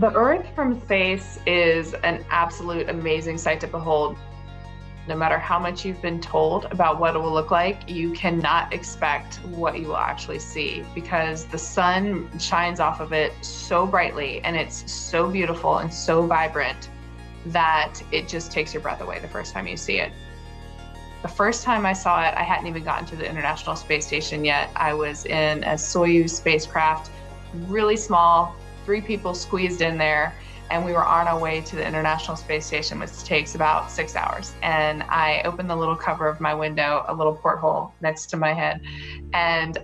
The Earth from space is an absolute amazing sight to behold. No matter how much you've been told about what it will look like, you cannot expect what you will actually see because the sun shines off of it so brightly and it's so beautiful and so vibrant that it just takes your breath away the first time you see it. The first time I saw it, I hadn't even gotten to the International Space Station yet. I was in a Soyuz spacecraft, really small, three people squeezed in there and we were on our way to the International Space Station, which takes about six hours. And I opened the little cover of my window, a little porthole next to my head. And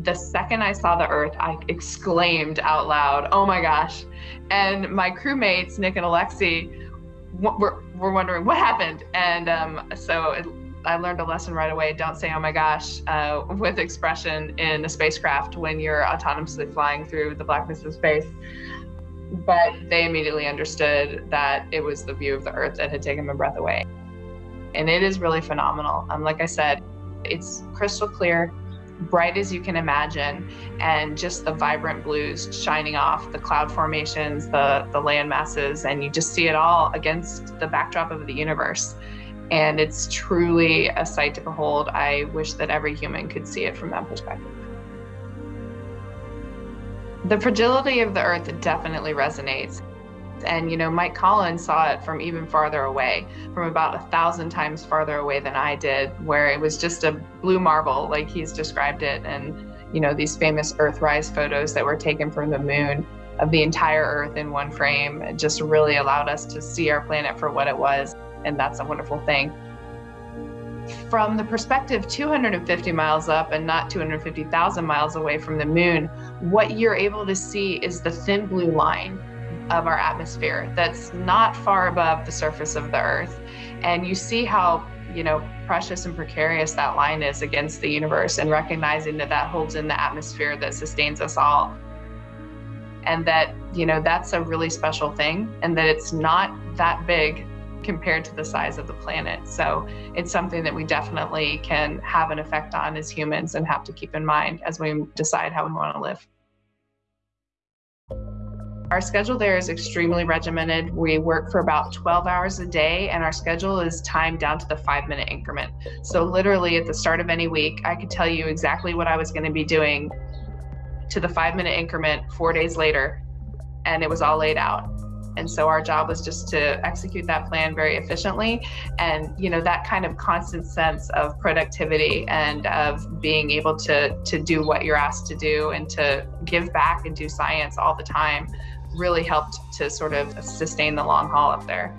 the second I saw the Earth, I exclaimed out loud, oh my gosh. And my crewmates, Nick and Alexei, were, were wondering what happened. And um, so it, I learned a lesson right away. Don't say, oh my gosh, uh, with expression in a spacecraft when you're autonomously flying through the blackness of space but they immediately understood that it was the view of the earth that had taken my breath away. And it is really phenomenal. Um, like I said, it's crystal clear, bright as you can imagine, and just the vibrant blues shining off the cloud formations, the, the land masses, and you just see it all against the backdrop of the universe. And it's truly a sight to behold. I wish that every human could see it from that perspective. The fragility of the earth definitely resonates. And, you know, Mike Collins saw it from even farther away, from about a thousand times farther away than I did, where it was just a blue marble, like he's described it. And, you know, these famous Earthrise photos that were taken from the moon of the entire Earth in one frame it just really allowed us to see our planet for what it was. And that's a wonderful thing from the perspective 250 miles up and not 250,000 miles away from the moon, what you're able to see is the thin blue line of our atmosphere that's not far above the surface of the earth. And you see how, you know, precious and precarious that line is against the universe and recognizing that that holds in the atmosphere that sustains us all. And that, you know, that's a really special thing and that it's not that big compared to the size of the planet. So it's something that we definitely can have an effect on as humans and have to keep in mind as we decide how we want to live. Our schedule there is extremely regimented. We work for about 12 hours a day, and our schedule is timed down to the five minute increment. So, literally, at the start of any week, I could tell you exactly what I was going to be doing to the five minute increment four days later, and it was all laid out. And so our job was just to execute that plan very efficiently. And, you know, that kind of constant sense of productivity and of being able to, to do what you're asked to do and to give back and do science all the time really helped to sort of sustain the long haul up there.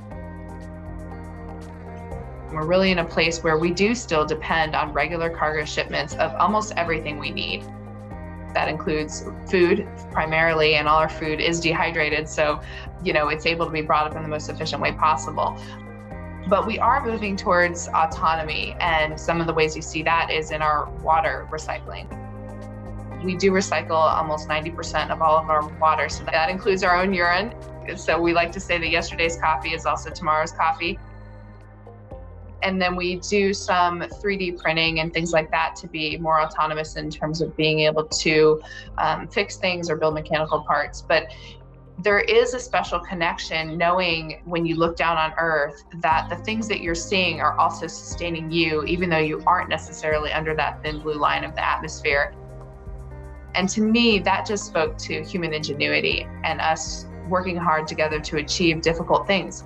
We're really in a place where we do still depend on regular cargo shipments of almost everything we need. That includes food primarily, and all our food is dehydrated. So, you know, it's able to be brought up in the most efficient way possible. But we are moving towards autonomy, and some of the ways you see that is in our water recycling. We do recycle almost 90% of all of our water, so that includes our own urine. So we like to say that yesterday's coffee is also tomorrow's coffee. And then we do some 3D printing and things like that to be more autonomous in terms of being able to um, fix things or build mechanical parts. But there is a special connection knowing when you look down on earth that the things that you're seeing are also sustaining you even though you aren't necessarily under that thin blue line of the atmosphere and to me that just spoke to human ingenuity and us working hard together to achieve difficult things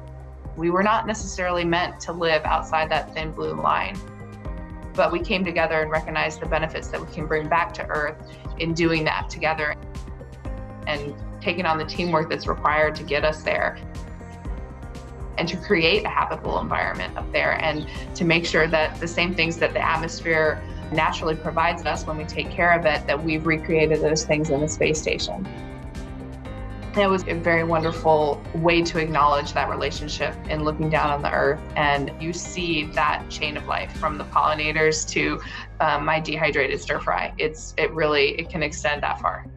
we were not necessarily meant to live outside that thin blue line, but we came together and recognized the benefits that we can bring back to Earth in doing that together and taking on the teamwork that's required to get us there and to create a habitable environment up there and to make sure that the same things that the atmosphere naturally provides us when we take care of it, that we've recreated those things in the space station. It was a very wonderful way to acknowledge that relationship in looking down on the earth. And you see that chain of life from the pollinators to um, my dehydrated stir fry. It's, it really, it can extend that far.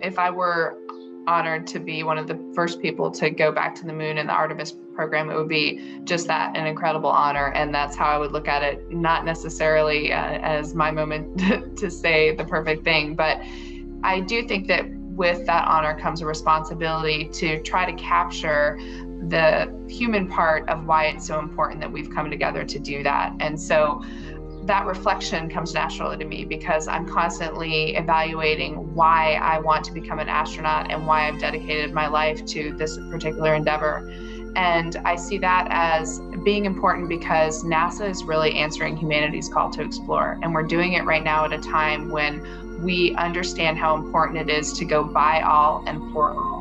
If I were honored to be one of the first people to go back to the moon in the Artemis program, it would be just that an incredible honor. And that's how I would look at it, not necessarily uh, as my moment to say the perfect thing, but I do think that with that honor comes a responsibility to try to capture the human part of why it's so important that we've come together to do that. And so that reflection comes naturally to me because I'm constantly evaluating why I want to become an astronaut and why I've dedicated my life to this particular endeavor. And I see that as being important because NASA is really answering humanity's call to explore. And we're doing it right now at a time when we understand how important it is to go by all and for all.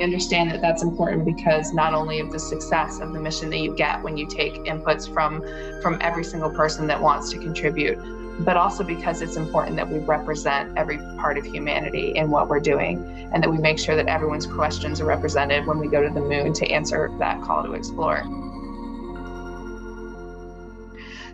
We understand that that's important because not only of the success of the mission that you get when you take inputs from from every single person that wants to contribute, but also because it's important that we represent every part of humanity in what we're doing and that we make sure that everyone's questions are represented when we go to the moon to answer that call to explore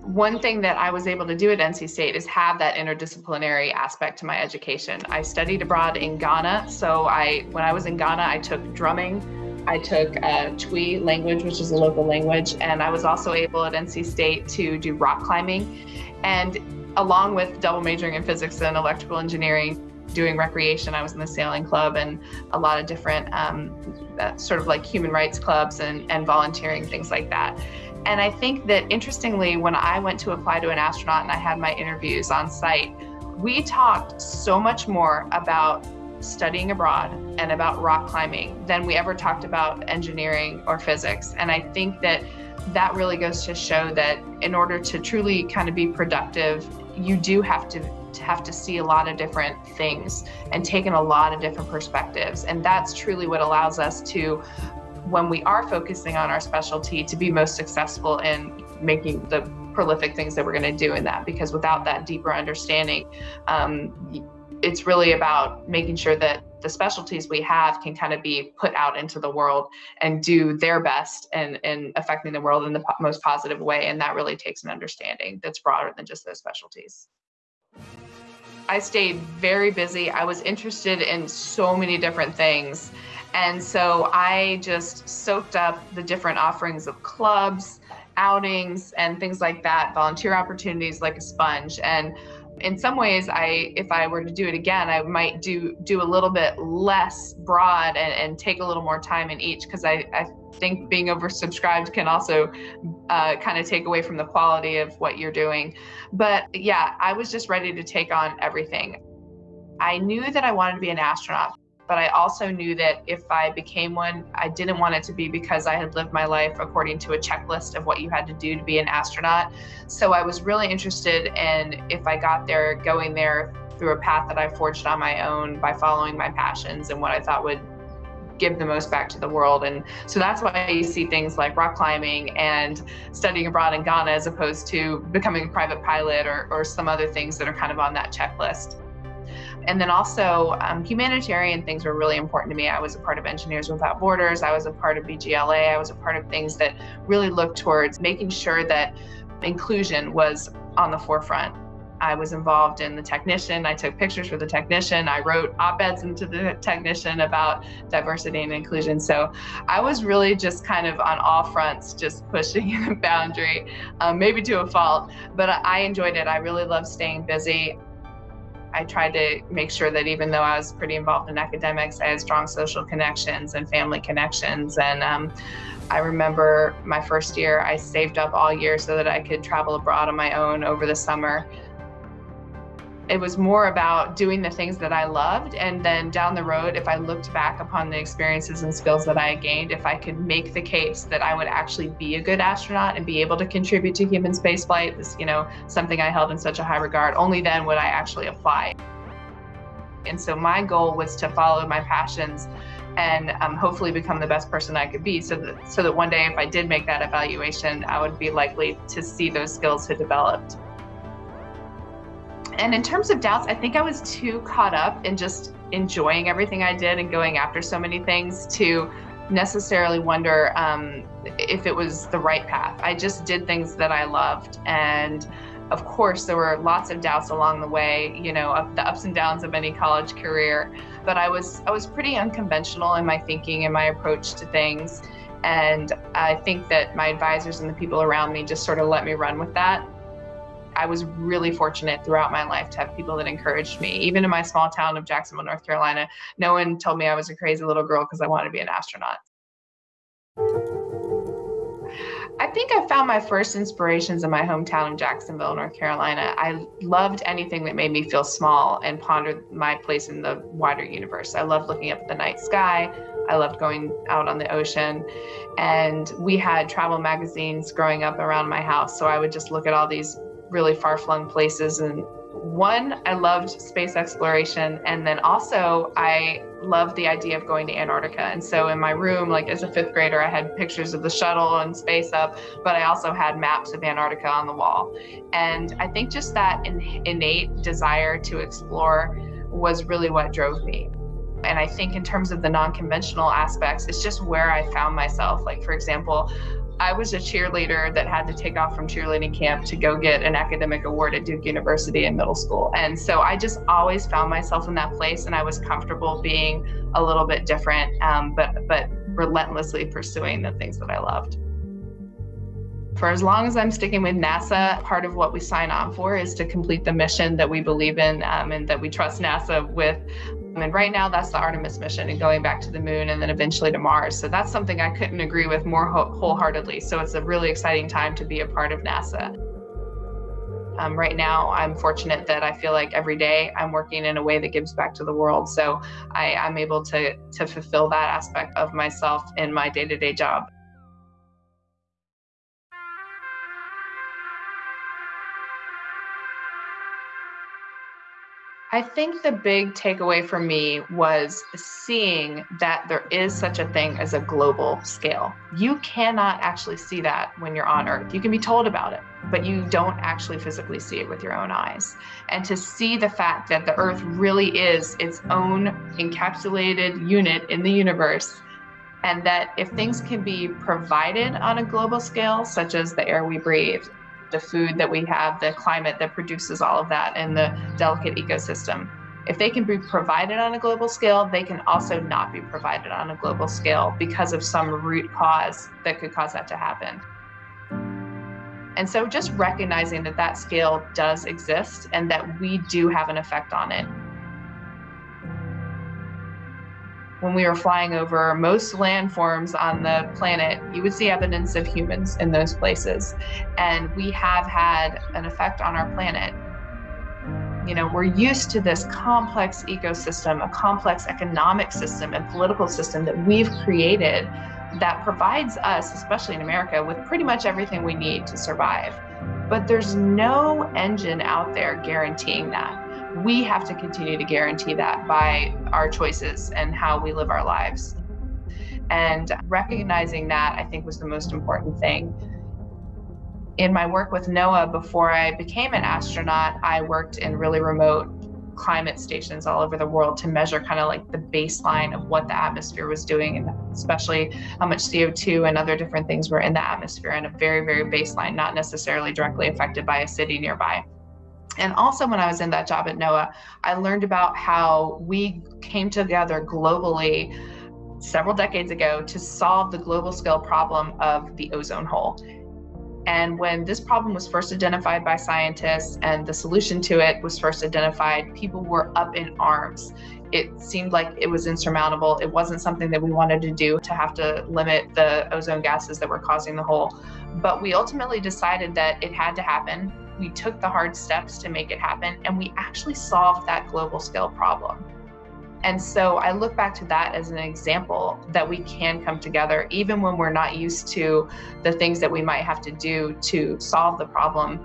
one thing that I was able to do at NC State is have that interdisciplinary aspect to my education. I studied abroad in Ghana. So I, when I was in Ghana, I took drumming, I took uh, Twi language, which is a local language, and I was also able at NC State to do rock climbing. And along with double majoring in physics and electrical engineering, doing recreation, I was in the sailing club and a lot of different um, uh, sort of like human rights clubs and, and volunteering, things like that. And I think that interestingly, when I went to apply to an astronaut and I had my interviews on site, we talked so much more about studying abroad and about rock climbing than we ever talked about engineering or physics. And I think that that really goes to show that in order to truly kind of be productive, you do have to have to see a lot of different things and take in a lot of different perspectives. And that's truly what allows us to when we are focusing on our specialty to be most successful in making the prolific things that we're going to do in that because without that deeper understanding um, it's really about making sure that the specialties we have can kind of be put out into the world and do their best and in affecting the world in the most positive way and that really takes an understanding that's broader than just those specialties I stayed very busy. I was interested in so many different things. And so I just soaked up the different offerings of clubs, outings, and things like that, volunteer opportunities like a sponge. And in some ways, I if I were to do it again, I might do do a little bit less broad and, and take a little more time in each because I, I think being oversubscribed can also uh, kind of take away from the quality of what you're doing. But yeah, I was just ready to take on everything. I knew that I wanted to be an astronaut but I also knew that if I became one, I didn't want it to be because I had lived my life according to a checklist of what you had to do to be an astronaut. So I was really interested in if I got there, going there through a path that I forged on my own by following my passions and what I thought would give the most back to the world. And so that's why you see things like rock climbing and studying abroad in Ghana as opposed to becoming a private pilot or, or some other things that are kind of on that checklist. And then also um, humanitarian things were really important to me. I was a part of Engineers Without Borders. I was a part of BGLA. I was a part of things that really looked towards making sure that inclusion was on the forefront. I was involved in the technician. I took pictures for the technician. I wrote op-eds into the technician about diversity and inclusion. So I was really just kind of on all fronts, just pushing the boundary, um, maybe to a fault, but I enjoyed it. I really love staying busy. I tried to make sure that even though I was pretty involved in academics, I had strong social connections and family connections. And um, I remember my first year, I saved up all year so that I could travel abroad on my own over the summer it was more about doing the things that I loved. And then down the road, if I looked back upon the experiences and skills that I gained, if I could make the case that I would actually be a good astronaut and be able to contribute to human spaceflight, is, you know, something I held in such a high regard, only then would I actually apply. And so my goal was to follow my passions and um, hopefully become the best person I could be so that, so that one day if I did make that evaluation, I would be likely to see those skills had developed. And in terms of doubts, I think I was too caught up in just enjoying everything I did and going after so many things to necessarily wonder um, if it was the right path. I just did things that I loved. And of course, there were lots of doubts along the way, you know, of the ups and downs of any college career. But I was I was pretty unconventional in my thinking and my approach to things. And I think that my advisors and the people around me just sort of let me run with that I was really fortunate throughout my life to have people that encouraged me. Even in my small town of Jacksonville, North Carolina, no one told me I was a crazy little girl because I wanted to be an astronaut. I think I found my first inspirations in my hometown of Jacksonville, North Carolina. I loved anything that made me feel small and pondered my place in the wider universe. I loved looking up at the night sky. I loved going out on the ocean. And we had travel magazines growing up around my house. So I would just look at all these really far flung places and one, I loved space exploration. And then also, I loved the idea of going to Antarctica. And so, in my room, like as a fifth grader, I had pictures of the shuttle and space up, but I also had maps of Antarctica on the wall. And I think just that in- innate desire to explore was really what drove me. And I think, in terms of the non conventional aspects, it's just where I found myself. Like, for example, I was a cheerleader that had to take off from cheerleading camp to go get an academic award at Duke University in middle school. And so I just always found myself in that place and I was comfortable being a little bit different, um, but, but relentlessly pursuing the things that I loved. For as long as I'm sticking with NASA, part of what we sign on for is to complete the mission that we believe in um, and that we trust NASA with. And right now, that's the Artemis mission and going back to the moon and then eventually to Mars. So that's something I couldn't agree with more wholeheartedly. So it's a really exciting time to be a part of NASA. Um, right now, I'm fortunate that I feel like every day I'm working in a way that gives back to the world. So I, I'm able to to fulfill that aspect of myself in my day-to-day job. I think the big takeaway for me was seeing that there is such a thing as a global scale. You cannot actually see that when you're on Earth. You can be told about it, but you don't actually physically see it with your own eyes. And to see the fact that the Earth really is its own encapsulated unit in the universe and that if things can be provided on a global scale, such as the air we breathe, the food that we have, the climate that produces all of that, and the delicate ecosystem. If they can be provided on a global scale, they can also not be provided on a global scale because of some root cause that could cause that to happen. And so just recognizing that that scale does exist and that we do have an effect on it when we were flying over most landforms on the planet, you would see evidence of humans in those places. And we have had an effect on our planet. You know, we're used to this complex ecosystem, a complex economic system and political system that we've created that provides us, especially in America, with pretty much everything we need to survive. But there's no engine out there guaranteeing that we have to continue to guarantee that by our choices and how we live our lives. And recognizing that, I think, was the most important thing. In my work with NOAA, before I became an astronaut, I worked in really remote climate stations all over the world to measure kind of like the baseline of what the atmosphere was doing and especially how much CO2 and other different things were in the atmosphere and a very, very baseline, not necessarily directly affected by a city nearby. And also, when I was in that job at NOAA, I learned about how we came together globally several decades ago to solve the global scale problem of the ozone hole. And when this problem was first identified by scientists and the solution to it was first identified, people were up in arms. It seemed like it was insurmountable. It wasn't something that we wanted to do to have to limit the ozone gases that were causing the hole. But we ultimately decided that it had to happen we took the hard steps to make it happen and we actually solved that global scale problem. And so I look back to that as an example that we can come together, even when we're not used to the things that we might have to do to solve the problem.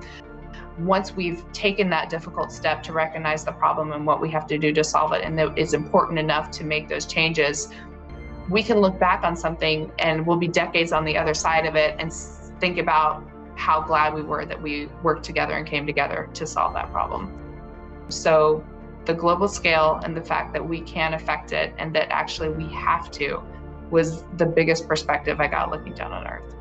Once we've taken that difficult step to recognize the problem and what we have to do to solve it, and that it's important enough to make those changes, we can look back on something and we'll be decades on the other side of it and think about how glad we were that we worked together and came together to solve that problem. So the global scale and the fact that we can affect it and that actually we have to was the biggest perspective I got looking down on Earth.